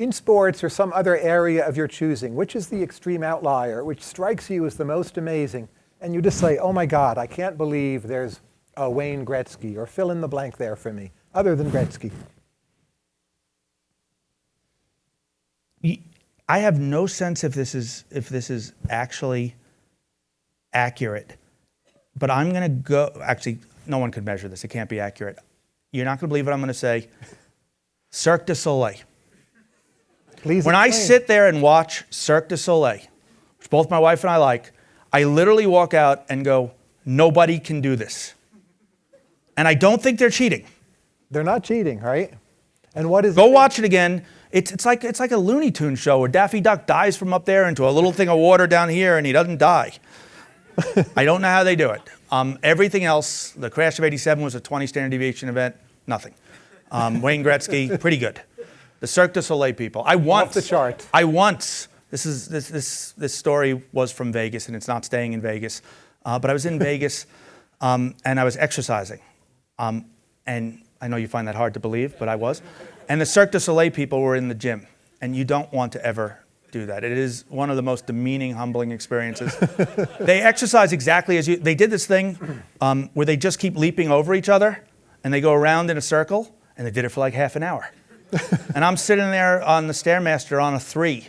In sports or some other area of your choosing, which is the extreme outlier, which strikes you as the most amazing, and you just say, oh my God, I can't believe there's a Wayne Gretzky, or fill in the blank there for me, other than Gretzky? I have no sense if this is if this is actually accurate, but I'm going to go. Actually, no one could measure this. It can't be accurate. You're not going to believe what I'm going to say. Cirque du Soleil. Please when I sit there and watch Cirque du Soleil, which both my wife and I like, I literally walk out and go, nobody can do this. And I don't think they're cheating. They're not cheating, right? And what is Go watch it again. It's, it's, like, it's like a Looney Tune show where Daffy Duck dives from up there into a little thing of water down here and he doesn't die. I don't know how they do it. Um, everything else, the crash of 87 was a 20 standard deviation event, nothing. Um, Wayne Gretzky, pretty good. The Cirque du Soleil people. I once. Off the chart. I once. This is this this this story was from Vegas, and it's not staying in Vegas. Uh, but I was in Vegas, um, and I was exercising, um, and I know you find that hard to believe, but I was. And the Cirque du Soleil people were in the gym, and you don't want to ever do that. It is one of the most demeaning, humbling experiences. they exercise exactly as you. They did this thing um, where they just keep leaping over each other, and they go around in a circle, and they did it for like half an hour. And I'm sitting there on the Stairmaster on a three.